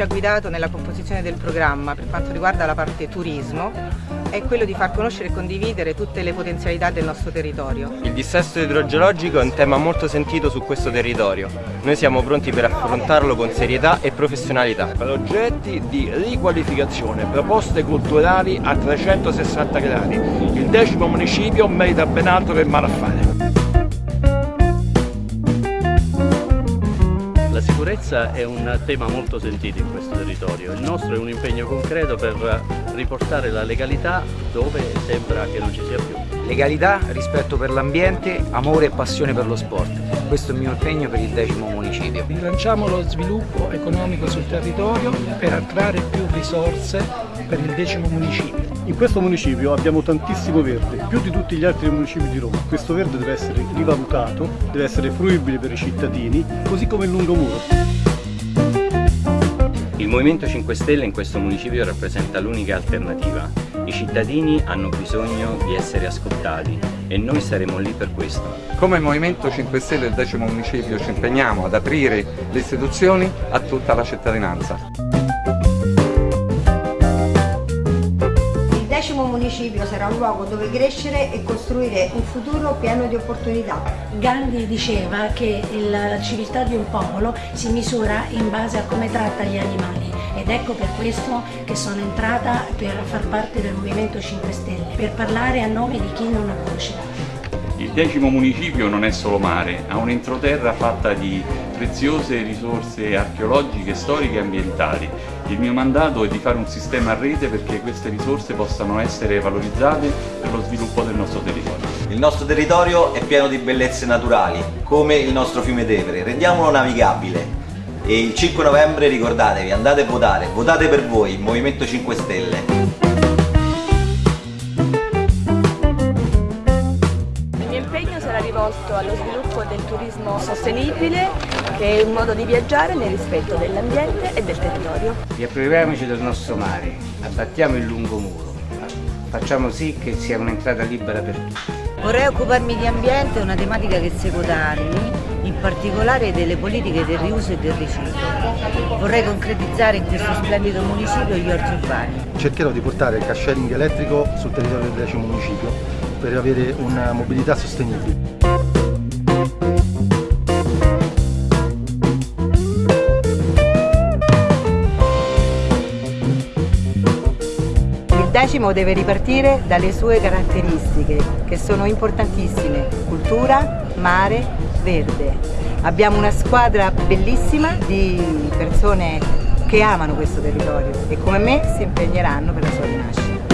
ci ha guidato nella composizione del programma per quanto riguarda la parte turismo è quello di far conoscere e condividere tutte le potenzialità del nostro territorio. Il dissesto idrogeologico è un tema molto sentito su questo territorio. Noi siamo pronti per affrontarlo con serietà e professionalità. Progetti di riqualificazione, proposte culturali a 360 gradi. Il decimo municipio merita ben altro che male sicurezza è un tema molto sentito in questo territorio, il nostro è un impegno concreto per riportare la legalità dove sembra che non ci sia più. Legalità, rispetto per l'ambiente, amore e passione per lo sport. Questo è il mio impegno per il decimo municipio. Rilanciamo lo sviluppo economico sul territorio per attrarre più risorse per il decimo municipio. In questo municipio abbiamo tantissimo verde, più di tutti gli altri municipi di Roma. Questo verde deve essere rivalutato, deve essere fruibile per i cittadini, così come il lungomuro. Il Movimento 5 Stelle in questo municipio rappresenta l'unica alternativa. I cittadini hanno bisogno di essere ascoltati e noi saremo lì per questo. Come Movimento 5 Stelle del decimo municipio ci impegniamo ad aprire le istituzioni a tutta la cittadinanza. Municipio sarà un luogo dove crescere e costruire un futuro pieno di opportunità. Gandhi diceva che la civiltà di un popolo si misura in base a come tratta gli animali ed ecco per questo che sono entrata per far parte del Movimento 5 Stelle, per parlare a nome di chi non ha voce. Il decimo municipio non è solo mare, ha un'entroterra fatta di preziose risorse archeologiche, storiche e ambientali. Il mio mandato è di fare un sistema a rete perché queste risorse possano essere valorizzate per lo sviluppo del nostro territorio. Il nostro territorio è pieno di bellezze naturali, come il nostro fiume Tevere. Rendiamolo navigabile. E il 5 novembre ricordatevi, andate a votare, votate per voi, il Movimento 5 Stelle. Rivolto allo sviluppo del turismo sostenibile che è un modo di viaggiare nel rispetto dell'ambiente e del territorio. Riappropriamoci del nostro mare, abbattiamo il lungomuro, facciamo sì che sia un'entrata libera per tutti. Vorrei occuparmi di ambiente, è una tematica che seguo da anni, in particolare delle politiche del riuso e del riciclo. Vorrei concretizzare in questo splendido municipio gli orti urbani. Cercherò di portare il car sharing elettrico sul territorio del decimo municipio per avere una mobilità sostenibile. Decimo deve ripartire dalle sue caratteristiche, che sono importantissime, cultura, mare, verde. Abbiamo una squadra bellissima di persone che amano questo territorio e come me si impegneranno per la sua rinascita.